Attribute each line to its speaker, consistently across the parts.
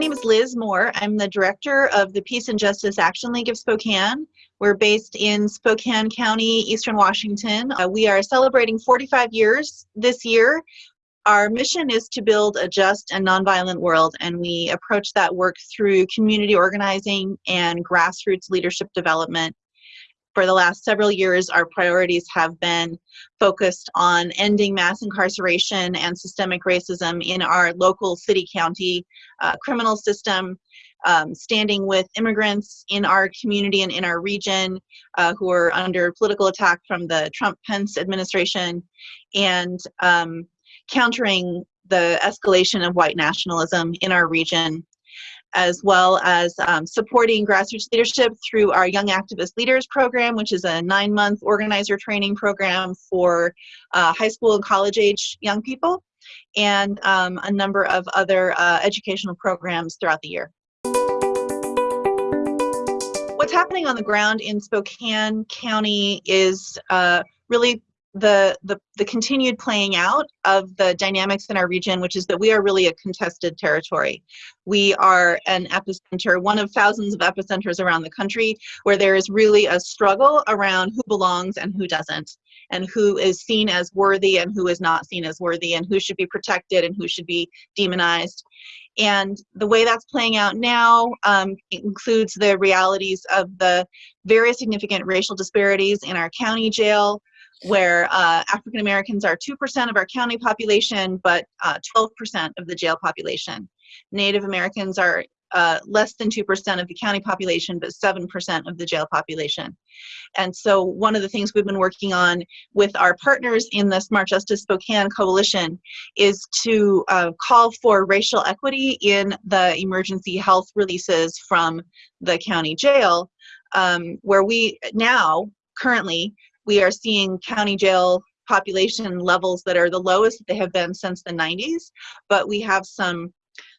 Speaker 1: name is Liz Moore. I'm the director of the Peace and Justice Action League of Spokane. We're based in Spokane County, Eastern Washington. Uh, we are celebrating 45 years this year. Our mission is to build a just and nonviolent world, and we approach that work through community organizing and grassroots leadership development for the last several years, our priorities have been focused on ending mass incarceration and systemic racism in our local city county uh, criminal system, um, standing with immigrants in our community and in our region uh, who are under political attack from the Trump Pence administration, and um, countering the escalation of white nationalism in our region as well as um, supporting grassroots leadership through our Young Activist Leaders program, which is a nine month organizer training program for uh, high school and college age young people, and um, a number of other uh, educational programs throughout the year. What's happening on the ground in Spokane County is uh, really the, the, the continued playing out of the dynamics in our region, which is that we are really a contested territory. We are an epicenter, one of thousands of epicenters around the country, where there is really a struggle around who belongs and who doesn't, and who is seen as worthy and who is not seen as worthy, and who should be protected and who should be demonized. And the way that's playing out now um, includes the realities of the very significant racial disparities in our county jail, where uh, African Americans are 2% of our county population, but 12% uh, of the jail population. Native Americans are uh, less than 2% of the county population, but 7% of the jail population. And so one of the things we've been working on with our partners in the Smart Justice Spokane Coalition is to uh, call for racial equity in the emergency health releases from the county jail, um, where we now currently we are seeing county jail population levels that are the lowest that they have been since the 90s, but we have some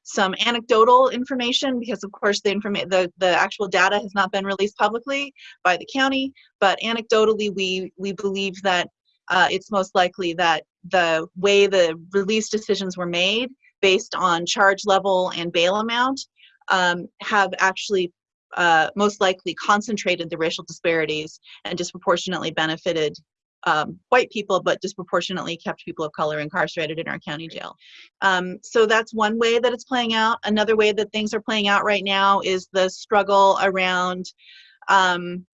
Speaker 1: some anecdotal information because of course the information the, the actual data has not been released publicly by the county. But anecdotally we we believe that uh, it's most likely that the way the release decisions were made based on charge level and bail amount um, have actually uh, most likely concentrated the racial disparities and disproportionately benefited um, white people, but disproportionately kept people of color incarcerated in our county jail. Um, so that's one way that it's playing out. Another way that things are playing out right now is the struggle around um,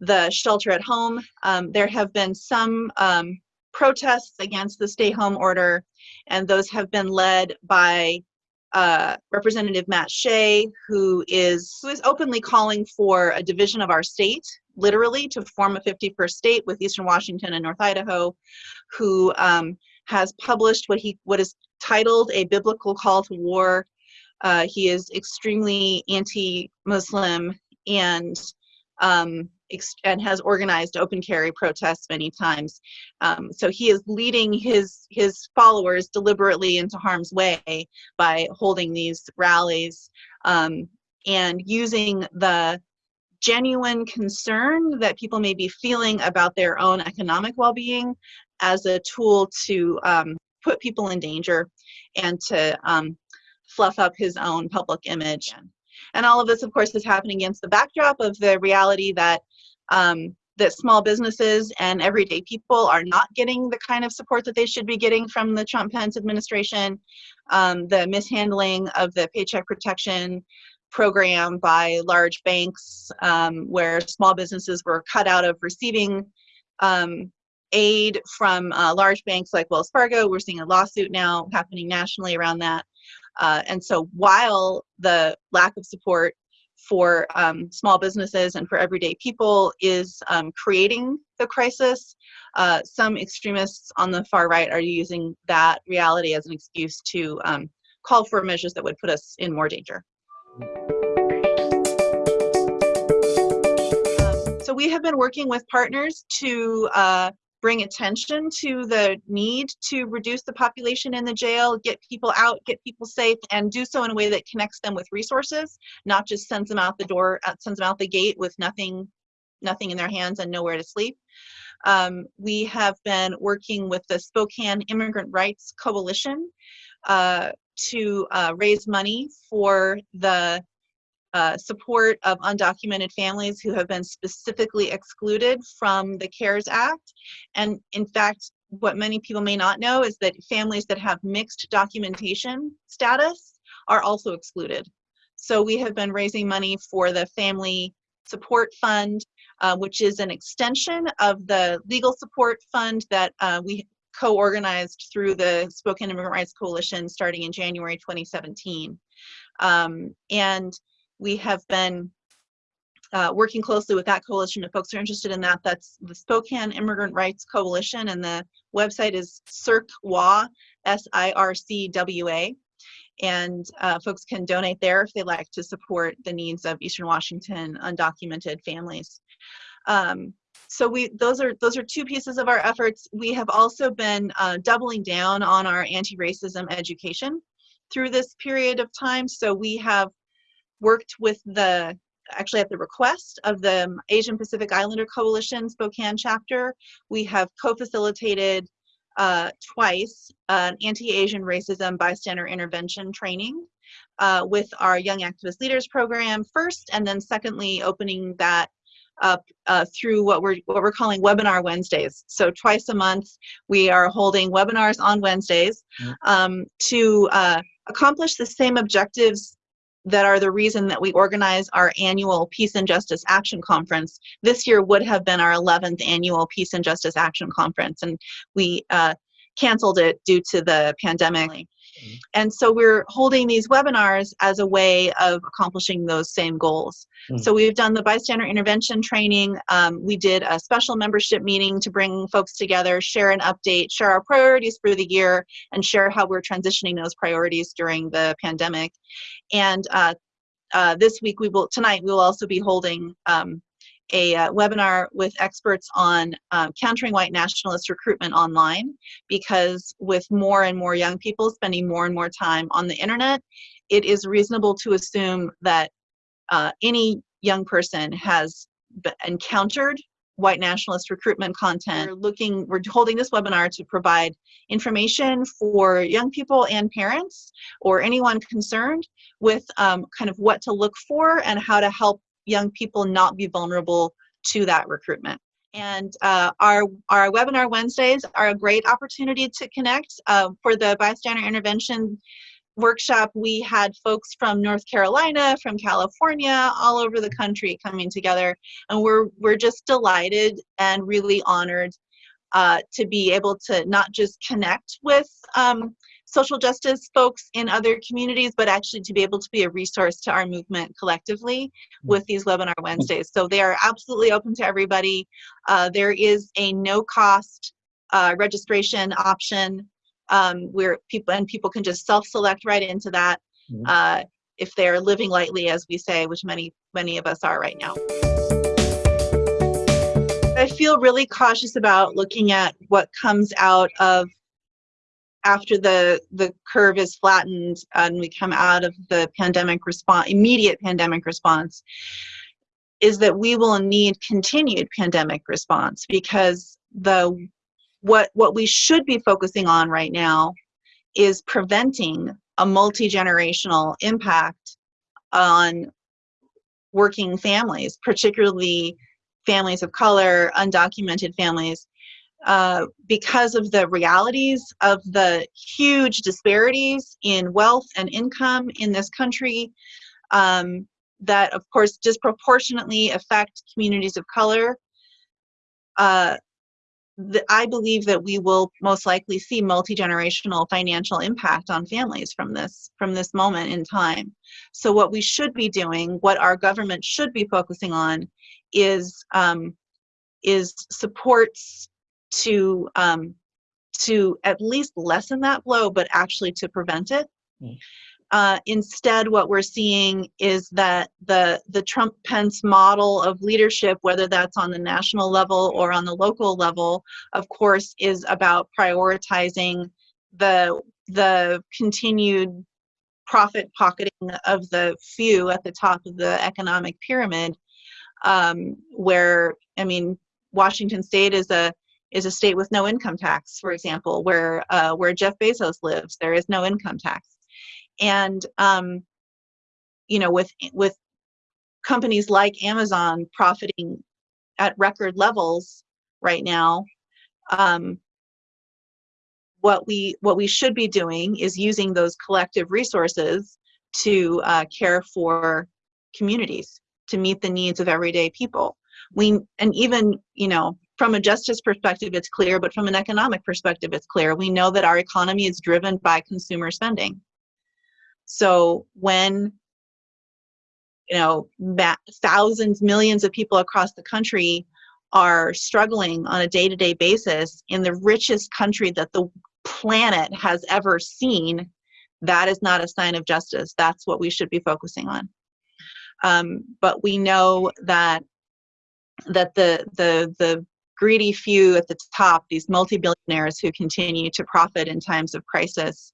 Speaker 1: the shelter at home. Um, there have been some um, protests against the stay home order, and those have been led by uh, Representative Matt Shea, who is who is openly calling for a division of our state, literally to form a 51st state with Eastern Washington and North Idaho, who um, has published what he what is titled a biblical call to war. Uh, he is extremely anti-Muslim and um, and has organized open carry protests many times. Um, so he is leading his his followers deliberately into harm's way by holding these rallies um, and using the genuine concern that people may be feeling about their own economic well-being as a tool to um, put people in danger and to um, fluff up his own public image. And all of this, of course, is happening against the backdrop of the reality that um, that small businesses and everyday people are not getting the kind of support that they should be getting from the Trump Pence administration. Um, the mishandling of the Paycheck Protection program by large banks, um, where small businesses were cut out of receiving um, aid from uh, large banks like Wells Fargo. We're seeing a lawsuit now happening nationally around that. Uh, and so while the lack of support for um, small businesses and for everyday people is um, creating the crisis, uh, some extremists on the far right are using that reality as an excuse to um, call for measures that would put us in more danger. Um, so we have been working with partners to uh, bring attention to the need to reduce the population in the jail, get people out, get people safe, and do so in a way that connects them with resources, not just sends them out the door, uh, sends them out the gate with nothing, nothing in their hands and nowhere to sleep. Um, we have been working with the Spokane Immigrant Rights Coalition, uh, to uh, raise money for the uh, support of undocumented families who have been specifically excluded from the CARES Act. And in fact, what many people may not know is that families that have mixed documentation status are also excluded. So we have been raising money for the Family Support Fund, uh, which is an extension of the legal support fund that uh, we co-organized through the Spokane Immigrant Rights Coalition starting in January 2017. Um, and we have been uh, working closely with that coalition. If folks are interested in that, that's the Spokane Immigrant Rights Coalition, and the website is SIRCWA, S-I-R-C-W-A. And uh, folks can donate there if they like to support the needs of Eastern Washington undocumented families. Um, so we those are those are two pieces of our efforts. We have also been uh, doubling down on our anti-racism education through this period of time. So we have worked with the actually at the request of the Asian Pacific Islander Coalition Spokane chapter, we have co-facilitated uh, twice an anti-Asian racism bystander intervention training uh, with our Young Activist Leaders program first, and then secondly, opening that up uh, through what we're what we're calling webinar Wednesdays. So twice a month, we are holding webinars on Wednesdays mm. um, to uh, accomplish the same objectives that are the reason that we organize our annual Peace and Justice Action Conference. This year would have been our 11th annual Peace and Justice Action Conference, and we uh, canceled it due to the pandemic. Mm -hmm. And so we're holding these webinars as a way of accomplishing those same goals. Mm -hmm. So we've done the bystander intervention training. Um, we did a special membership meeting to bring folks together, share an update, share our priorities for the year, and share how we're transitioning those priorities during the pandemic. And uh, uh, this week we will, tonight we will also be holding um, a uh, webinar with experts on um, countering white nationalist recruitment online because with more and more young people spending more and more time on the internet, it is reasonable to assume that uh, any young person has encountered white nationalist recruitment content. We're looking, we're holding this webinar to provide information for young people and parents or anyone concerned with um, kind of what to look for and how to help young people not be vulnerable to that recruitment. And uh, our, our webinar Wednesdays are a great opportunity to connect. Uh, for the bystander intervention workshop, we had folks from North Carolina, from California, all over the country coming together. And we're, we're just delighted and really honored uh, to be able to not just connect with um, social justice folks in other communities, but actually to be able to be a resource to our movement collectively with these webinar Wednesdays. So they are absolutely open to everybody. Uh, there is a no cost uh, registration option um, where people and people can just self-select right into that mm-hmm. uh, if they're living lightly, as we say, which many, many of us are right now. I feel really cautious about looking at what comes out of after the the curve is flattened and we come out of the pandemic response immediate pandemic response is that we will need continued pandemic response because the what what we should be focusing on right now is preventing a multi-generational impact on working families particularly families of color undocumented families uh, because of the realities of the huge disparities in wealth and income in this country um, that of course disproportionately affect communities of color uh, the, I believe that we will most likely see multi-generational financial impact on families from this from this moment in time. So what we should be doing, what our government should be focusing on, is um, is supports to um, to at least lessen that blow, but actually to prevent it. Mm. Uh, instead, what we're seeing is that the the Trump Pence model of leadership, whether that's on the national level or on the local level, of course, is about prioritizing the the continued profit pocketing of the few at the top of the economic pyramid, um, where I mean, Washington State is a is a state with no income tax, for example, where uh, where Jeff Bezos lives, there is no income tax. And um, you know, with with companies like Amazon profiting at record levels right now, um, what we what we should be doing is using those collective resources to uh, care for communities to meet the needs of everyday people. We and even you know from a justice perspective it's clear but from an economic perspective it's clear. We know that our economy is driven by consumer spending so when you know thousands millions of people across the country are struggling on a day-to-day basis in the richest country that the planet has ever seen that is not a sign of justice. That's what we should be focusing on. Um, but we know that that the the the greedy few at the top, these multi-billionaires who continue to profit in times of crisis,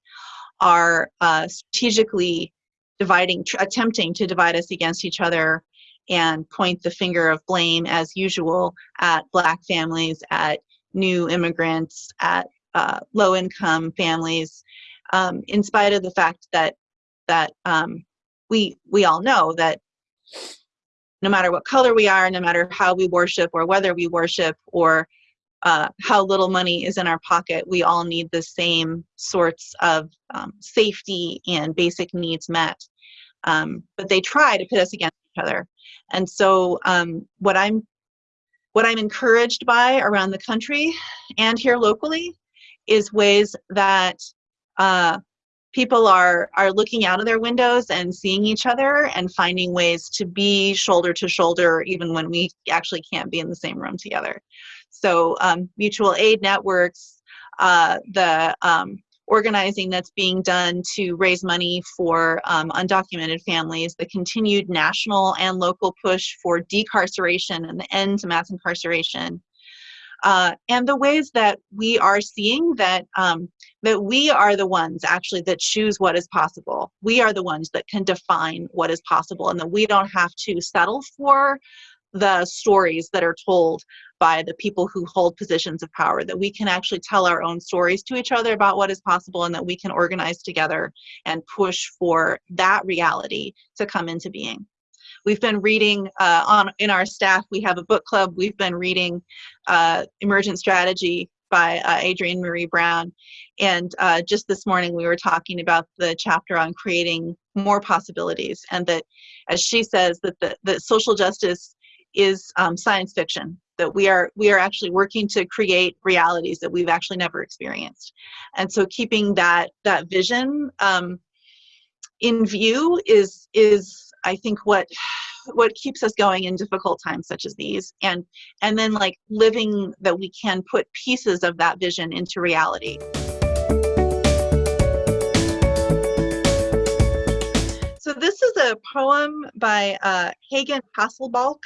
Speaker 1: are uh, strategically dividing, attempting to divide us against each other and point the finger of blame as usual at black families, at new immigrants, at uh, low-income families, um, in spite of the fact that that um, we we all know that no matter what color we are, no matter how we worship or whether we worship or uh, how little money is in our pocket, we all need the same sorts of um, safety and basic needs met. Um, but they try to pit us against each other. And so um, what I'm what I'm encouraged by around the country and here locally is ways that uh, people are are looking out of their windows and seeing each other and finding ways to be shoulder to shoulder even when we actually can't be in the same room together so um, mutual aid networks uh, the um, organizing that's being done to raise money for um, undocumented families, the continued national and local push for decarceration and the end to mass incarceration, uh, and the ways that we are seeing that um, that we are the ones actually that choose what is possible. We are the ones that can define what is possible, and that we don't have to settle for the stories that are told by the people who hold positions of power, that we can actually tell our own stories to each other about what is possible and that we can organize together and push for that reality to come into being. We've been reading uh, on in our staff. We have a book club. We've been reading uh, Emergent Strategy by uh, Adrienne Maree Brown, and uh, just this morning we were talking about the chapter on creating more possibilities, and that, as she says, that the that social justice is um, science fiction. That we are we are actually working to create realities that we've actually never experienced, and so keeping that that vision um, in view is is I think what what keeps us going in difficult times such as these. And and then like living that we can put pieces of that vision into reality. So this is a poem by uh, Hagen Hasselbalch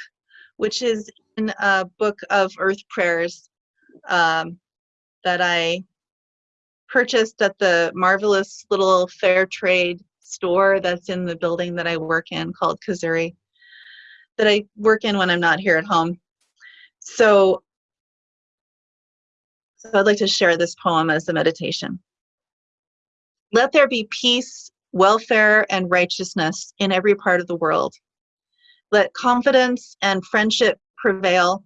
Speaker 1: which is in a book of earth prayers um, that I purchased at the marvelous little fair trade store that's in the building that I work in called Kizuri that I work in when I'm not here at home. So, so I'd like to share this poem as a meditation. Let there be peace, welfare, and righteousness in every part of the world. Let confidence and friendship prevail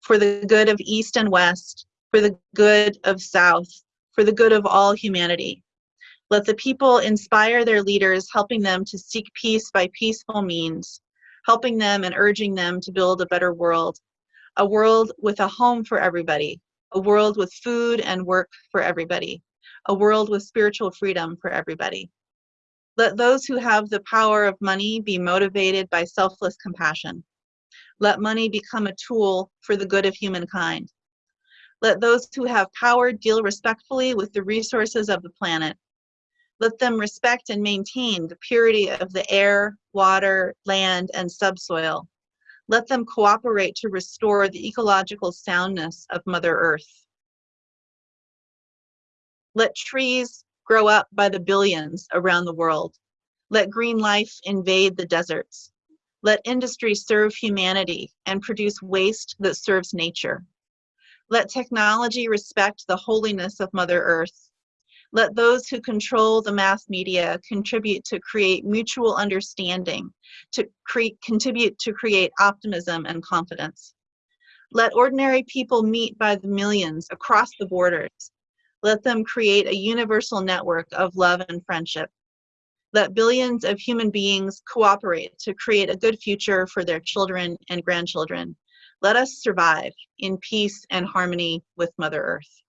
Speaker 1: for the good of East and West, for the good of South, for the good of all humanity. Let the people inspire their leaders, helping them to seek peace by peaceful means, helping them and urging them to build a better world, a world with a home for everybody, a world with food and work for everybody, a world with spiritual freedom for everybody. Let those who have the power of money be motivated by selfless compassion. Let money become a tool for the good of humankind. Let those who have power deal respectfully with the resources of the planet let them respect and maintain the purity of the air, water, land, and subsoil. Let them cooperate to restore the ecological soundness of Mother Earth. Let trees grow up by the billions around the world. Let green life invade the deserts. Let industry serve humanity and produce waste that serves nature. Let technology respect the holiness of Mother Earth Let those who control the mass media contribute to create mutual understanding, to create, contribute to create optimism and confidence. Let ordinary people meet by the millions across the borders. Let them create a universal network of love and friendship. Let billions of human beings cooperate to create a good future for their children and grandchildren. Let us survive in peace and harmony with Mother Earth.